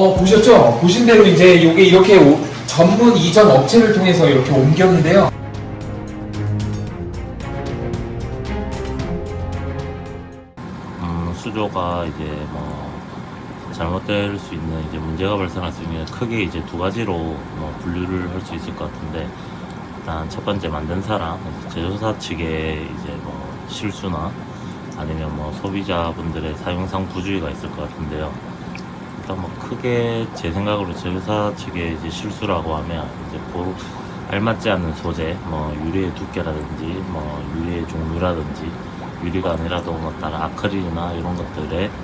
어, 보셨죠? 보신 대로 이제 이게 이렇게 오- 전문 이전 업체를 통해서 이렇게 옮겼는데요. 음, 수조가 이제 뭐 잘못될 수 있는 이제 문제가 발생할 수 있는 크게 이제 두 가지로 뭐 분류를 할 수 있을 것 같은데 일단 첫 번째 만든 사람 제조사 측의 이제 뭐 실수나 아니면 뭐 소비자분들의 사용상 부주의가 있을 것 같은데요. 일단 뭐 크게 제 생각으로 제조사 측의 이제 실수라고 하면 이제 고루 알맞지 않은 소재, 뭐 유리의 두께라든지 뭐 유리의 종류라든지 유리가 아니라도 뭐 다른 아크릴이나 이런 것들에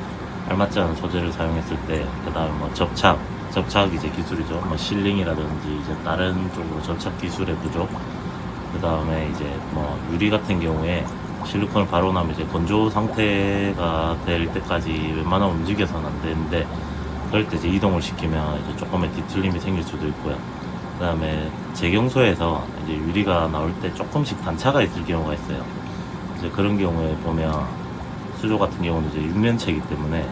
알맞지 않은 소재를 사용했을 때 그다음에 뭐 접착 접착 이제 기술이죠. 뭐 실링이라든지 이제 다른 쪽으로 접착 기술의 부족 그 다음에 이제 뭐 유리 같은 경우에 실리콘을 바로 나면 이제 건조 상태가 될 때까지 웬만하면 움직여서는 안 되는데 그럴 때 이제 이동을 시키면 이제 조금의 뒤틀림이 생길 수도 있고요. 그 다음에 재경소에서 이제 유리가 나올 때 조금씩 단차가 있을 경우가 있어요. 이제 그런 경우에 보면 수조 같은 경우는 이제 육면체이기 때문에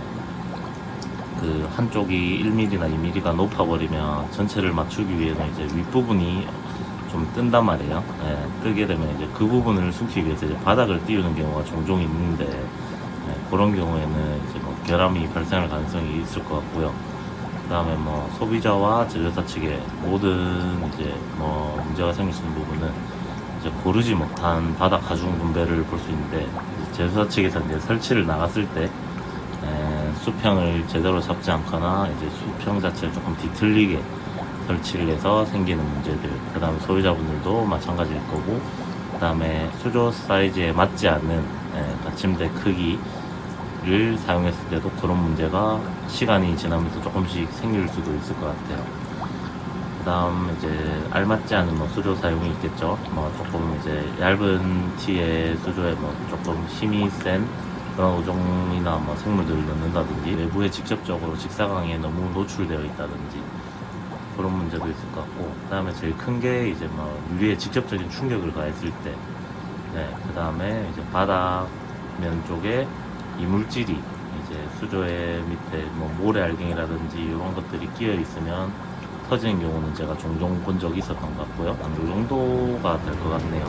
그 한쪽이 1mm나 2mm가 높아버리면 전체를 맞추기 위해서 이제 윗부분이 좀 뜬단 말이에요. 예, 뜨게 되면 이제 그 부분을 숨기기 위해서 이제 바닥을 띄우는 경우가 종종 있는데 예, 그런 경우에는 이제 뭐 결함이 발생할 가능성이 있을 것 같고요. 그 다음에 뭐 소비자와 제조사 측의 모든 이제 뭐 문제가 생길 수 있는 부분은 이제 고르지 못한 바닥 가중 분배를 볼 수 있는데 제조사 측에서 이제 설치를 나갔을 때 에, 수평을 제대로 잡지 않거나 이제 수평 자체를 조금 뒤틀리게 설치를 해서 생기는 문제들 그 다음에 소비자분들도 마찬가지일 거고 그 다음에 수조 사이즈에 맞지 않는 에, 받침대 크기 를 사용했을 때도 그런 문제가 시간이 지나면서 조금씩 생길 수도 있을 것 같아요. 그 다음 이제 알맞지 않은 뭐 수조 사용이 있겠죠. 뭐 조금 이제 얇은 티의 수조에 뭐 조금 힘이 센 그런 오종이나 뭐 생물들을 넣는다든지 외부에 직접적으로 직사광에 너무 노출되어 있다든지 그런 문제도 있을 것 같고 그 다음에 제일 큰 게 이제 뭐 유리에 직접적인 충격을 가했을 때 네, 그 다음에 이제 바닥 면 쪽에 이물질이 이제 수조의 밑에 뭐 모래알갱이라든지 이런 것들이 끼어 있으면 터지는 경우는 제가 종종 본 적이 있었던 것 같고요. 한요 정도가 될 것 같네요.